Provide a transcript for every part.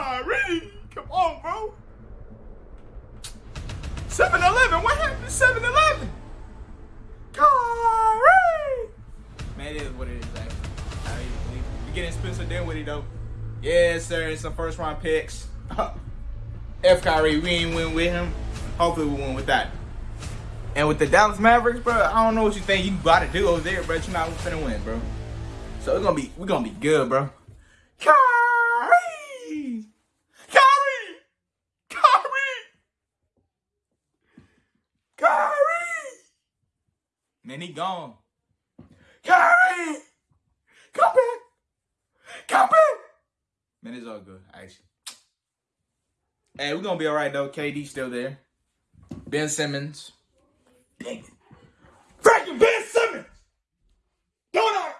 already. Come on, bro. 7-Eleven. What happened to 7-Eleven? Kyrie. Man, it is what it is, actually. we're getting Spencer Dinwiddie, though. Yes, sir. It's some first-round picks. F. Kyrie, we ain't win with him. Hopefully, we win with that. And with the Dallas Mavericks, bro, I don't know what you think you gotta do over there, bro. You're not finna win, bro. So we're gonna be we're gonna be good, bro. Man, he gone. Kyrie! Come back! Come back! Man, it's all good, actually. Hey, we're gonna be alright though. KD still there. Ben Simmons. Dang it. Freaking Ben Simmons! Don't I?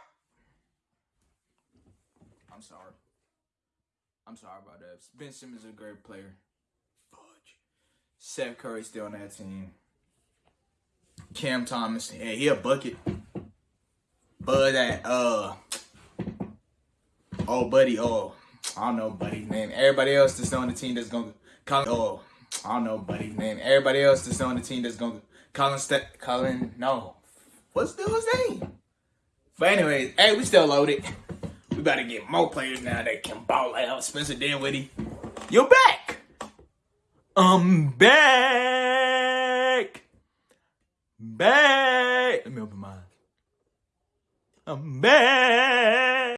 I'm sorry. I'm sorry about that. Ben Simmons is a great player. Fudge. Seth Curry still on that team. Cam Thomas, yeah, he a bucket. But that uh oh buddy, oh I don't know buddy's name. Everybody else that's on the team that's gonna Colin oh I don't know buddy's name. Everybody else that's on the team that's gonna Colin St- Colin no. What's the his name? But anyways, hey, we still loaded. We better get more players now that can ball out. Spencer Dinwiddie. You're back. I'm back. Back. Let me open my eyes. I'm back.